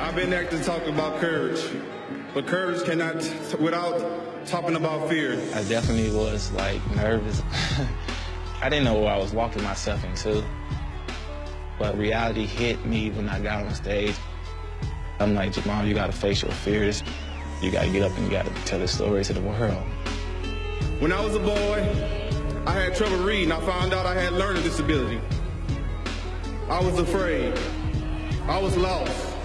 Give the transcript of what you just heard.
I've been there to talk about courage, but courage cannot without talking about fear. I definitely was like nervous. I didn't know what I was walking myself into, but reality hit me when I got on stage. I'm like, Jamal, you gotta face your fears. You gotta get up and you gotta tell the story to the world. When I was a boy, I had trouble reading. I found out I had learning disability. I was afraid. I was lost.